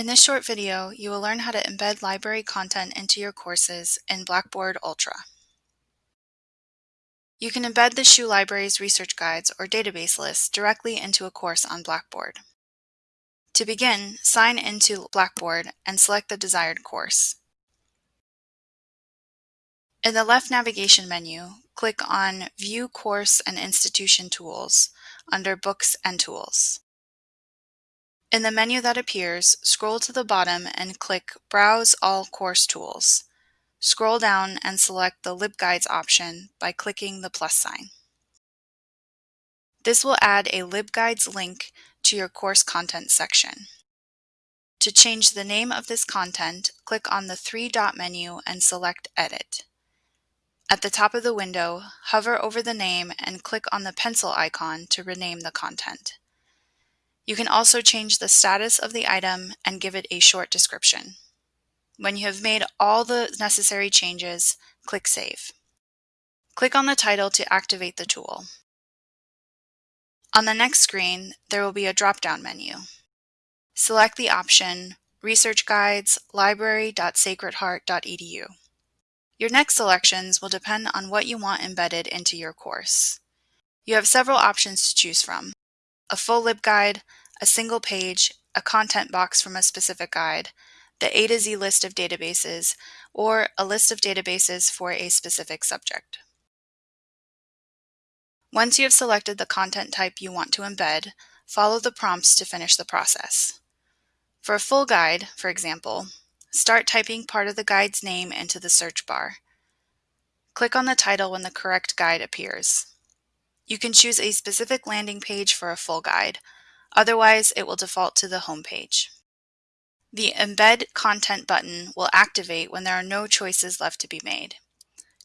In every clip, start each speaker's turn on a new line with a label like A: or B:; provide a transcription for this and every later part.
A: In this short video, you will learn how to embed library content into your courses in Blackboard Ultra. You can embed the SHU Library's research guides or database lists directly into a course on Blackboard. To begin, sign into Blackboard and select the desired course. In the left navigation menu, click on View Course and Institution Tools under Books and Tools. In the menu that appears, scroll to the bottom and click Browse all course tools. Scroll down and select the LibGuides option by clicking the plus sign. This will add a LibGuides link to your course content section. To change the name of this content, click on the three-dot menu and select Edit. At the top of the window, hover over the name and click on the pencil icon to rename the content. You can also change the status of the item and give it a short description. When you have made all the necessary changes, click Save. Click on the title to activate the tool. On the next screen, there will be a drop-down menu. Select the option Research Guides, library.sacredheart.edu. Your next selections will depend on what you want embedded into your course. You have several options to choose from a full LibGuide, a single page, a content box from a specific guide, the A to Z list of databases, or a list of databases for a specific subject. Once you have selected the content type you want to embed, follow the prompts to finish the process. For a full guide, for example, start typing part of the guide's name into the search bar. Click on the title when the correct guide appears. You can choose a specific landing page for a full guide, otherwise it will default to the home page. The Embed Content button will activate when there are no choices left to be made.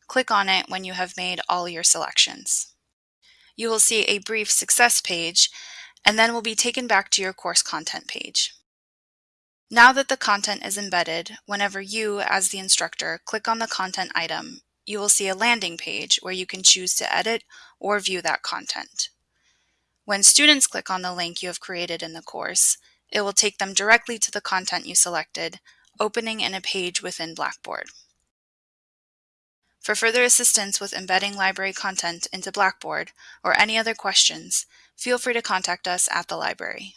A: Click on it when you have made all your selections. You will see a brief success page and then will be taken back to your course content page. Now that the content is embedded, whenever you, as the instructor, click on the content item, you will see a landing page where you can choose to edit or view that content. When students click on the link you have created in the course, it will take them directly to the content you selected, opening in a page within Blackboard. For further assistance with embedding library content into Blackboard or any other questions, feel free to contact us at the library.